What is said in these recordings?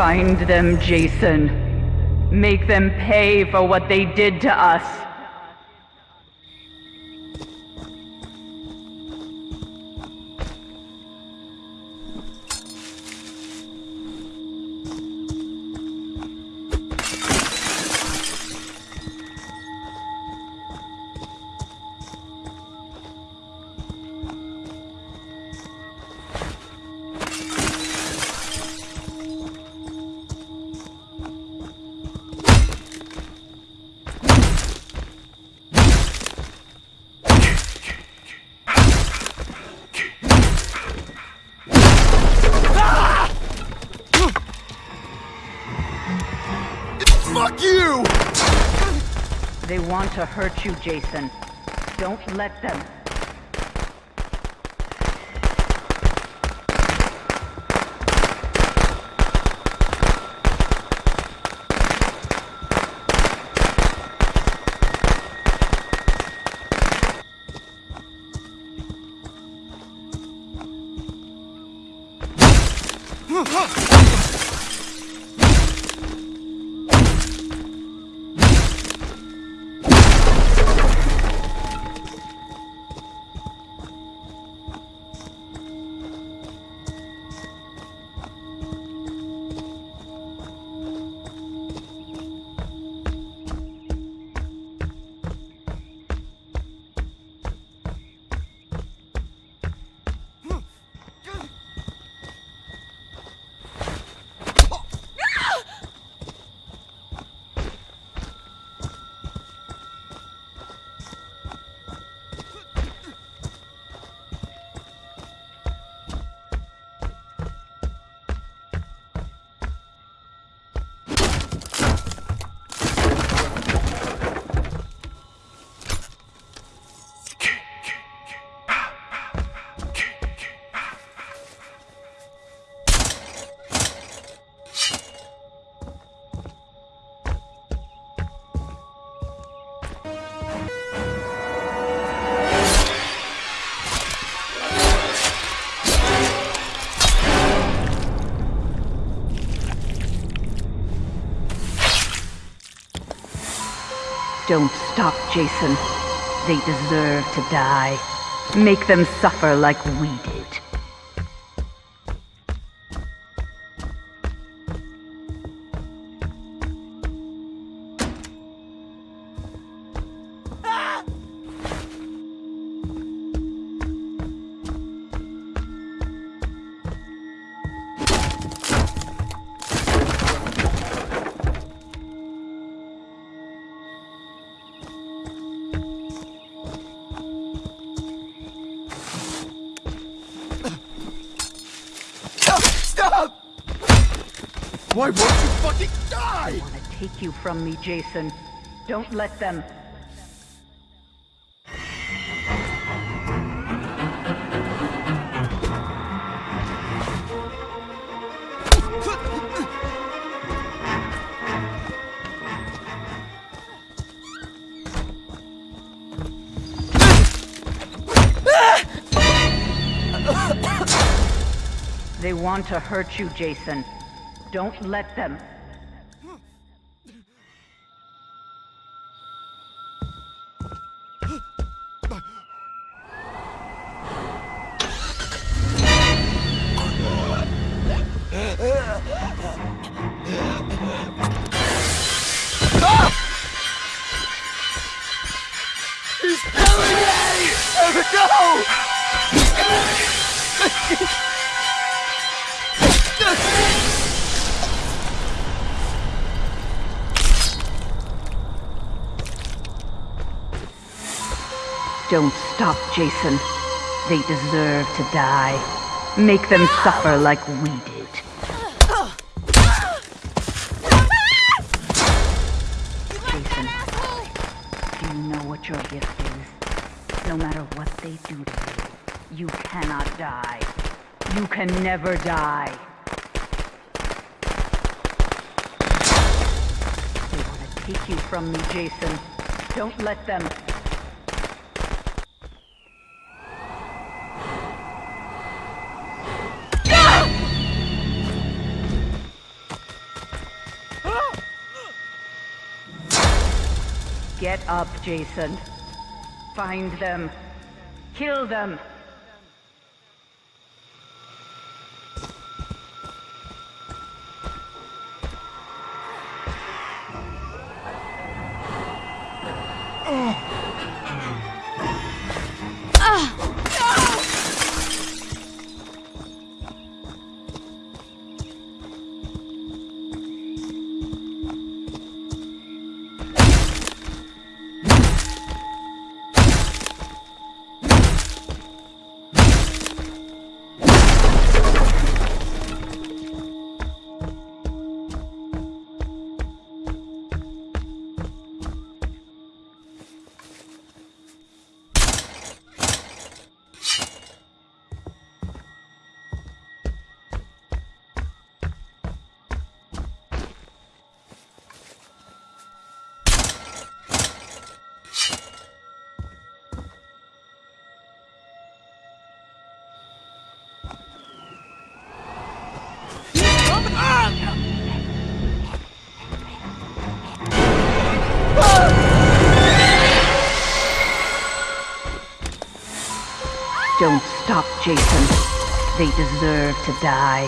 Find them, Jason. Make them pay for what they did to us. They want to hurt you, Jason. Don't let them. Don't stop, Jason. They deserve to die. Make them suffer like we did. Why won't you fucking die? I Want to take you from me, Jason. Don't let them. They want to hurt you, Jason. Don't let them. Don't stop, Jason. They deserve to die. Make them suffer like we did. Jason, do you know what your gift is? No matter what they do to you, you cannot die. You can never die. They want to take you from me, Jason. Don't let them. Get up, Jason. Find them. Kill them. Don't stop, Jason. They deserve to die.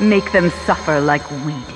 Make them suffer like we did.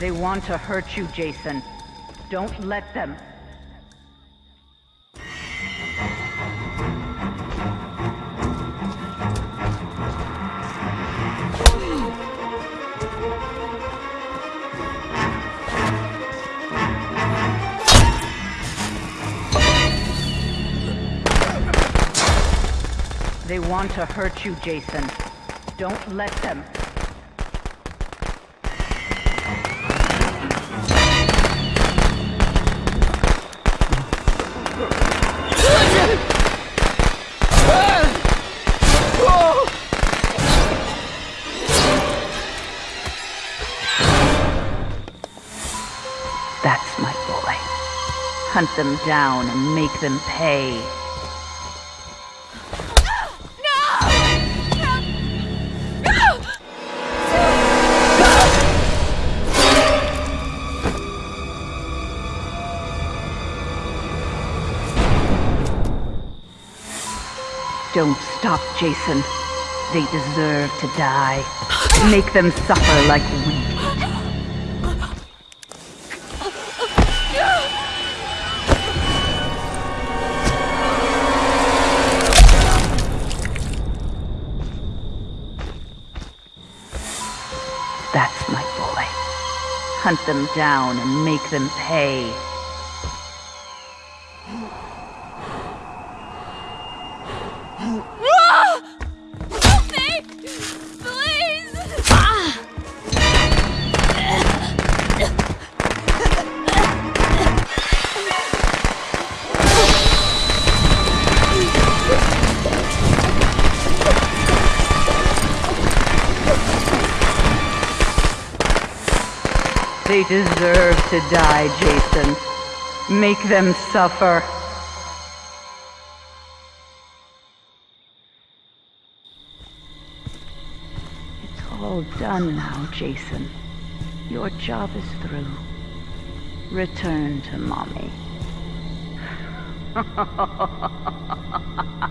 They want to hurt you, Jason. Don't let them. They want to hurt you, Jason. Don't let them. Hunt them down and make them pay. Don't stop, Jason. They deserve to die. Make them suffer like we Hunt them down and make them pay. They deserve to die, Jason. Make them suffer. It's all done now, Jason. Your job is through. Return to mommy.